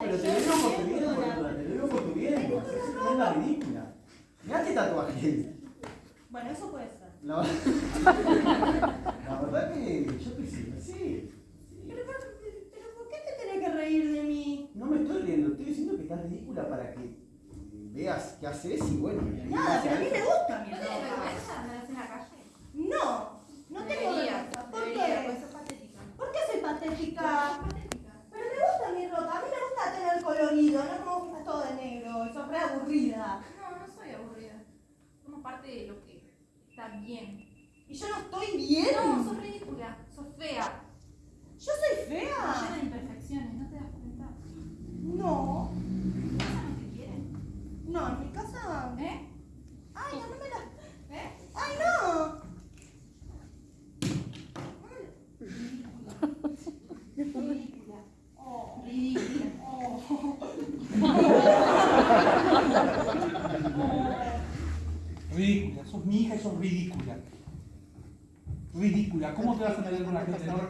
Pero te lo digo por tu bien, boluda, te lo digo por tu bien. Es una ridícula. Mirá qué tatuaje. Bueno, eso puede ser. La, la verdad que yo qué sé, sí. Pero, pero, ¿por qué te tenés que reír de mí? No me estoy riendo, estoy diciendo que estás ridícula para que veas qué haces y bueno. Nada, pero a mí me gusta mi ¿No ropa. vergüenza andar en la calle? No, no tengo vergüenza. ¿Por qué? pues. ¿Por qué soy patética. Pero me gusta mi ropa, a mí me gusta tener colorido, no me gusta todo de negro, y sos re aburrida. No, no soy aburrida. Lo que está bien. ¿Y yo no estoy bien? No, sos ridícula, sos fea. ¿Yo soy Llena fea? de imperfecciones, ¿no te das cuenta? No. ¿Esa no te quiere? No, en mi casa... ¿Eh? Ay, no, no me la... ¿Eh? ¡Ay, no! Ridícula. Oh, Ridícula. oh. Ridícula, sos mi hija y sos ridícula. Ridícula, ¿cómo te vas a meter con la gente no?